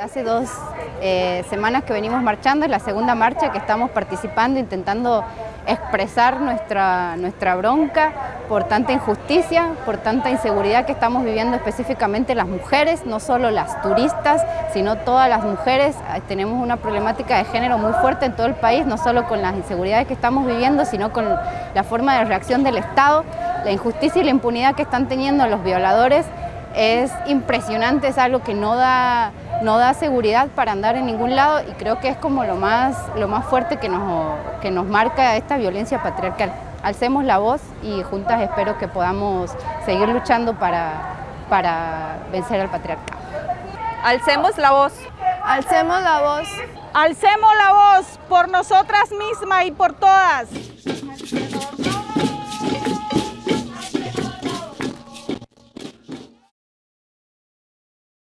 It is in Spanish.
Hace dos eh, semanas que venimos marchando, es la segunda marcha que estamos participando, intentando expresar nuestra, nuestra bronca por tanta injusticia, por tanta inseguridad que estamos viviendo específicamente las mujeres, no solo las turistas, sino todas las mujeres. Tenemos una problemática de género muy fuerte en todo el país, no solo con las inseguridades que estamos viviendo, sino con la forma de reacción del Estado, la injusticia y la impunidad que están teniendo los violadores es impresionante, es algo que no da, no da seguridad para andar en ningún lado y creo que es como lo más, lo más fuerte que nos, que nos marca esta violencia patriarcal. Alcemos la voz y juntas espero que podamos seguir luchando para, para vencer al patriarcado. Alcemos la voz. Alcemos la voz. Alcemos la voz por nosotras mismas y por todas.